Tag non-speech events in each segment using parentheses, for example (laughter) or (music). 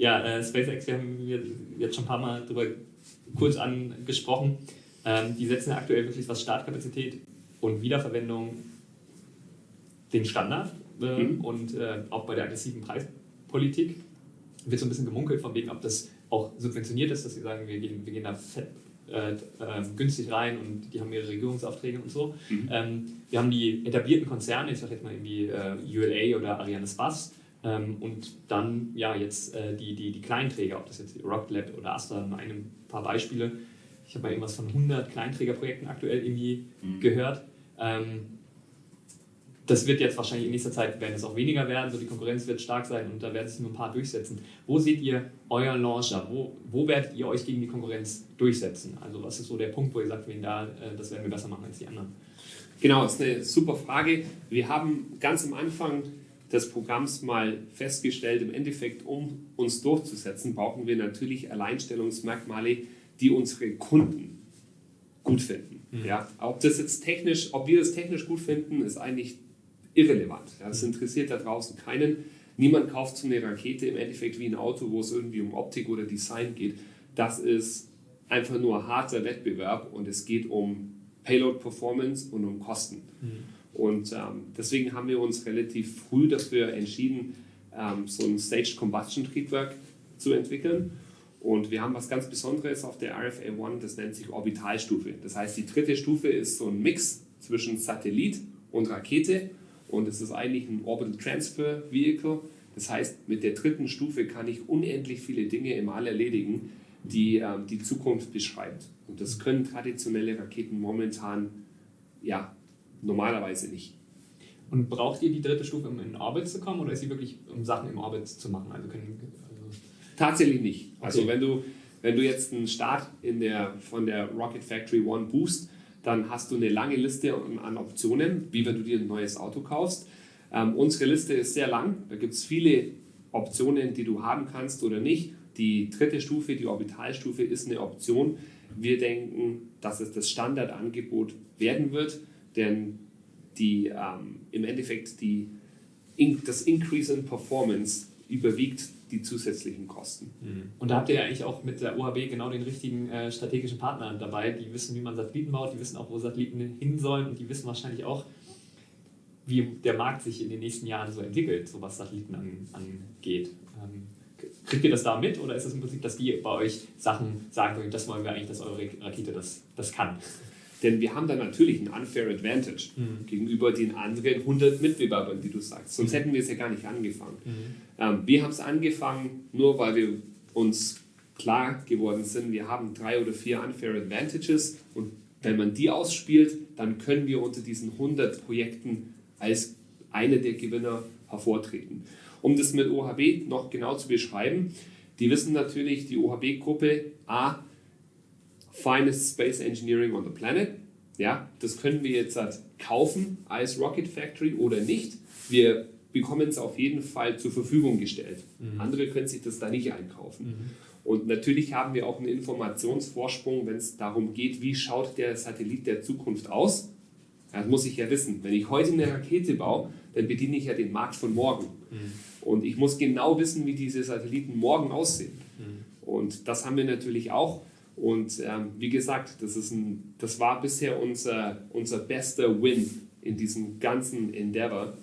Ja, äh, SpaceX, wir haben jetzt schon ein paar Mal darüber kurz angesprochen. Ähm, die setzen aktuell wirklich, was Startkapazität und Wiederverwendung den Standard äh, mhm. und äh, auch bei der aggressiven Preispolitik wird so ein bisschen gemunkelt von wegen, ob das auch subventioniert ist, dass sie sagen, wir gehen, wir gehen da fett, äh, äh, günstig rein und die haben ihre Regierungsaufträge und so. Mhm. Ähm, wir haben die etablierten Konzerne, ich sage jetzt mal irgendwie äh, ULA oder Ariane Spass ähm, und dann ja jetzt äh, die, die, die Kleinträger, ob das jetzt Rocket Lab oder Astra, nur ein paar Beispiele. Ich habe mal irgendwas von 100 Kleinträgerprojekten aktuell irgendwie mhm. gehört. Ähm, das wird jetzt wahrscheinlich in nächster Zeit werden es auch weniger werden, so die Konkurrenz wird stark sein und da werden sich nur ein paar durchsetzen. Wo seht ihr euer Launcher? Wo, wo werdet ihr euch gegen die Konkurrenz durchsetzen? Also was ist so der Punkt, wo ihr sagt, wen da, äh, das werden wir besser machen als die anderen? Genau, das ist eine super Frage. Wir haben ganz am Anfang des Programms mal festgestellt, im Endeffekt, um uns durchzusetzen, brauchen wir natürlich Alleinstellungsmerkmale, die unsere Kunden gut finden. Mhm. Ja, ob das jetzt technisch, ob wir das technisch gut finden, ist eigentlich irrelevant. Ja, das interessiert da draußen keinen. Niemand kauft so eine Rakete im Endeffekt wie ein Auto, wo es irgendwie um Optik oder Design geht. Das ist einfach nur harter Wettbewerb und es geht um Payload Performance und um Kosten. Mhm. Und ähm, deswegen haben wir uns relativ früh dafür entschieden, ähm, so ein Staged Combustion Triebwerk zu entwickeln. Und wir haben was ganz Besonderes auf der RFA One, das nennt sich Orbitalstufe. Das heißt, die dritte Stufe ist so ein Mix zwischen Satellit und Rakete und es ist eigentlich ein Orbital Transfer Vehicle. Das heißt, mit der dritten Stufe kann ich unendlich viele Dinge im All erledigen, die ähm, die Zukunft beschreibt. Und das können traditionelle Raketen momentan ja, normalerweise nicht. Und braucht ihr die dritte Stufe, um in Orbit zu kommen oder ist sie wirklich, um Sachen im Orbit zu machen? Also können, also Tatsächlich nicht. Also okay. wenn, du, wenn du jetzt einen Start in der, von der Rocket Factory One boost, dann hast du eine lange Liste an Optionen, wie wenn du dir ein neues Auto kaufst. Ähm, unsere Liste ist sehr lang, da gibt es viele Optionen, die du haben kannst oder nicht. Die dritte Stufe, die Orbitalstufe, ist eine Option. Wir denken, dass es das Standardangebot werden wird, denn die, ähm, im Endeffekt die, das Increase in Performance überwiegt die zusätzlichen Kosten. Mhm. Und da habt ihr ja eigentlich auch mit der OHB genau den richtigen äh, strategischen Partner dabei. Die wissen, wie man Satelliten baut, die wissen auch, wo Satelliten hin sollen und die wissen wahrscheinlich auch, wie der Markt sich in den nächsten Jahren so entwickelt, so was Satelliten an, angeht. Ähm, kriegt ihr das da mit oder ist es im Prinzip, dass die bei euch Sachen sagen, das wollen wir eigentlich, dass eure Rakete das, das kann? Denn wir haben da natürlich einen unfair advantage mhm. gegenüber den anderen 100 Mitbewerbern, die du sagst. Sonst mhm. hätten wir es ja gar nicht angefangen. Mhm. Ähm, wir haben es angefangen, nur weil wir uns klar geworden sind, wir haben drei oder vier unfair advantages und wenn man die ausspielt, dann können wir unter diesen 100 Projekten als einer der Gewinner hervortreten. Um das mit OHB noch genau zu beschreiben, die wissen natürlich, die OHB-Gruppe A finest space engineering on the planet. Ja, das können wir jetzt halt kaufen als Rocket Factory oder nicht. Wir bekommen es auf jeden Fall zur Verfügung gestellt. Mhm. Andere können sich das da nicht einkaufen. Mhm. Und natürlich haben wir auch einen Informationsvorsprung, wenn es darum geht, wie schaut der Satellit der Zukunft aus. Das muss ich ja wissen. Wenn ich heute eine Rakete baue, dann bediene ich ja den Markt von morgen. Mhm. Und ich muss genau wissen, wie diese Satelliten morgen aussehen. Mhm. Und das haben wir natürlich auch. Und ähm, wie gesagt, das, ist ein, das war bisher unser, unser bester Win in diesem ganzen Endeavor,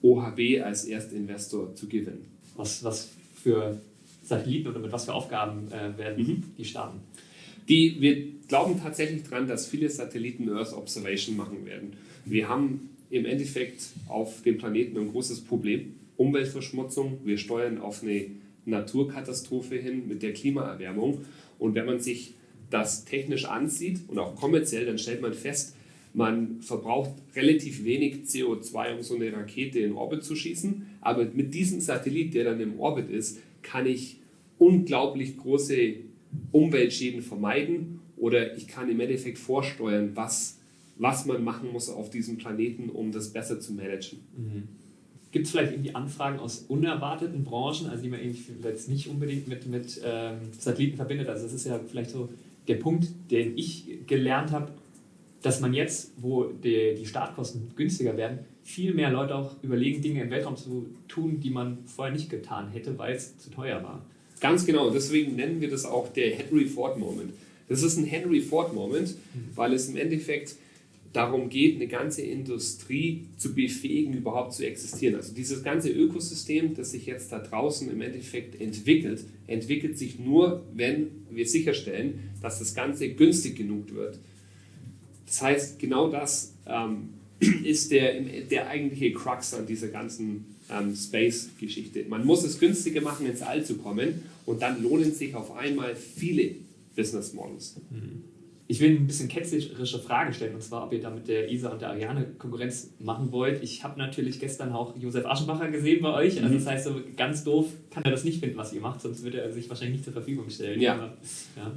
OHB als Erstinvestor zu gewinnen. Was, was für Satelliten oder mit was für Aufgaben äh, werden mhm. die starten? Die, wir glauben tatsächlich daran, dass viele Satelliten Earth Observation machen werden. Wir haben im Endeffekt auf dem Planeten ein großes Problem, Umweltverschmutzung. Wir steuern auf eine Naturkatastrophe hin mit der Klimaerwärmung. Und wenn man sich das technisch ansieht und auch kommerziell, dann stellt man fest, man verbraucht relativ wenig CO2, um so eine Rakete in Orbit zu schießen. Aber mit diesem Satellit, der dann im Orbit ist, kann ich unglaublich große Umweltschäden vermeiden oder ich kann im Endeffekt vorsteuern, was, was man machen muss auf diesem Planeten, um das besser zu managen. Mhm. Gibt es vielleicht irgendwie Anfragen aus unerwarteten Branchen, also die man jetzt nicht unbedingt mit, mit ähm, Satelliten verbindet? Also das ist ja vielleicht so der Punkt, den ich gelernt habe, dass man jetzt, wo die, die Startkosten günstiger werden, viel mehr Leute auch überlegen, Dinge im Weltraum zu tun, die man vorher nicht getan hätte, weil es zu teuer war. Ganz genau, deswegen nennen wir das auch der Henry Ford Moment. Das ist ein Henry Ford Moment, weil es im Endeffekt darum geht, eine ganze Industrie zu befähigen, überhaupt zu existieren. Also dieses ganze Ökosystem, das sich jetzt da draußen im Endeffekt entwickelt, entwickelt sich nur, wenn wir sicherstellen, dass das Ganze günstig genug wird. Das heißt, genau das ähm, (clears throat) ist der, der eigentliche Crux an dieser ganzen ähm, Space-Geschichte. Man muss es günstiger machen, ins All zu kommen und dann lohnen sich auf einmal viele Business Models. Mhm. Ich will ein bisschen ketzerische Fragen stellen, und zwar, ob ihr da mit der ISA und der Ariane Konkurrenz machen wollt. Ich habe natürlich gestern auch Josef Aschenbacher gesehen bei euch. Also, mhm. das heißt, so ganz doof kann er das nicht finden, was ihr macht, sonst würde er sich wahrscheinlich nicht zur Verfügung stellen. Ja. Aber, ja.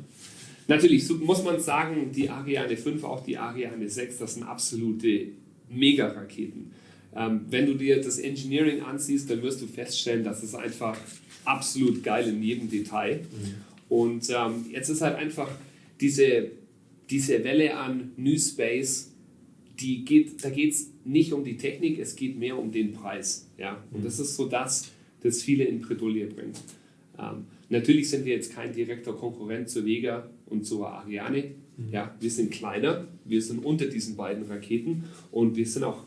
Natürlich so muss man sagen, die Ariane 5, auch die Ariane 6, das sind absolute Mega-Raketen. Ähm, wenn du dir das Engineering ansiehst, dann wirst du feststellen, dass es einfach absolut geil in jedem Detail. Mhm. Und ähm, jetzt ist halt einfach diese diese Welle an New Space, die geht, da geht es nicht um die Technik, es geht mehr um den Preis. Ja? Und das ist so das, das viele in Bredouille bringt. Ähm, natürlich sind wir jetzt kein direkter Konkurrent zur Vega und zur Ariane. Mhm. Ja, wir sind kleiner, wir sind unter diesen beiden Raketen und wir sind auch,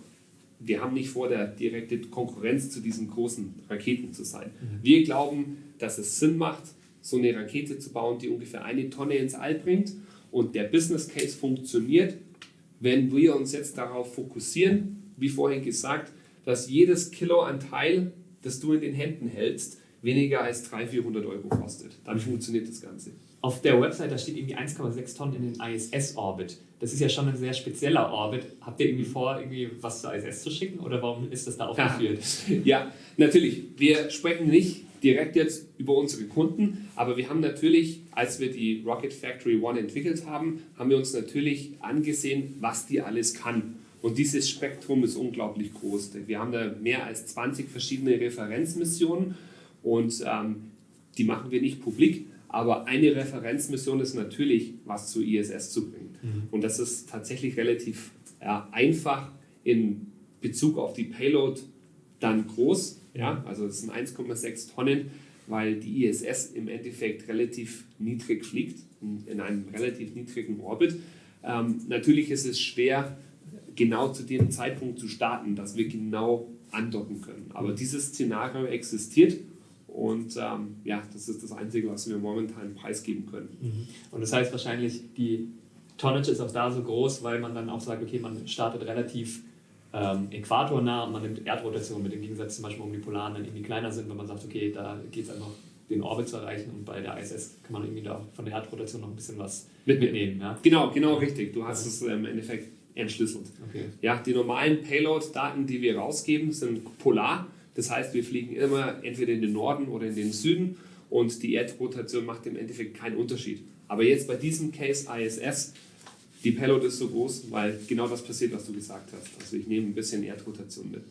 wir haben nicht vor, der direkte Konkurrenz zu diesen großen Raketen zu sein. Mhm. Wir glauben, dass es Sinn macht, so eine Rakete zu bauen, die ungefähr eine Tonne ins All bringt und der Business Case funktioniert, wenn wir uns jetzt darauf fokussieren, wie vorhin gesagt, dass jedes Kilo an Teil, das du in den Händen hältst, weniger als 300, 400 Euro kostet. Dann funktioniert das Ganze. Auf der Website, da steht irgendwie 1,6 Tonnen in den ISS-Orbit. Das ist ja schon ein sehr spezieller Orbit. Habt ihr irgendwie vor, irgendwie was zur ISS zu schicken oder warum ist das da aufgeführt? Ja, (laughs) ja natürlich. Wir sprechen nicht direkt jetzt über unsere Kunden, aber wir haben natürlich, als wir die Rocket Factory One entwickelt haben, haben wir uns natürlich angesehen, was die alles kann. Und dieses Spektrum ist unglaublich groß. Wir haben da mehr als 20 verschiedene Referenzmissionen und ähm, die machen wir nicht publik, aber eine Referenzmission ist natürlich, was zur ISS zu bringen. Mhm. Und das ist tatsächlich relativ ja, einfach in Bezug auf die Payload dann groß. Ja? Also es sind 1,6 Tonnen, weil die ISS im Endeffekt relativ niedrig fliegt, in einem relativ niedrigen Orbit. Ähm, natürlich ist es schwer, genau zu dem Zeitpunkt zu starten, dass wir genau andocken können. Aber mhm. dieses Szenario existiert und ähm, ja, das ist das Einzige, was wir momentan preisgeben können. Mhm. Und das heißt wahrscheinlich, die Tonnage ist auch da so groß, weil man dann auch sagt, okay, man startet relativ ähm, äquatornah und man nimmt Erdrotation mit, im Gegensatz zum Beispiel, um die Polaren dann irgendwie kleiner sind, wenn man sagt, okay, da geht es einfach den Orbit zu erreichen und bei der ISS kann man irgendwie da von der Erdrotation noch ein bisschen was mitnehmen. Ja? Genau, genau richtig. Du hast es im Endeffekt entschlüsselt. Okay. Ja, die normalen Payload-Daten, die wir rausgeben, sind polar. Das heißt, wir fliegen immer entweder in den Norden oder in den Süden und die Erdrotation macht im Endeffekt keinen Unterschied. Aber jetzt bei diesem Case ISS die Payload ist so groß, weil genau das passiert, was du gesagt hast. Also ich nehme ein bisschen Erdrotation mit.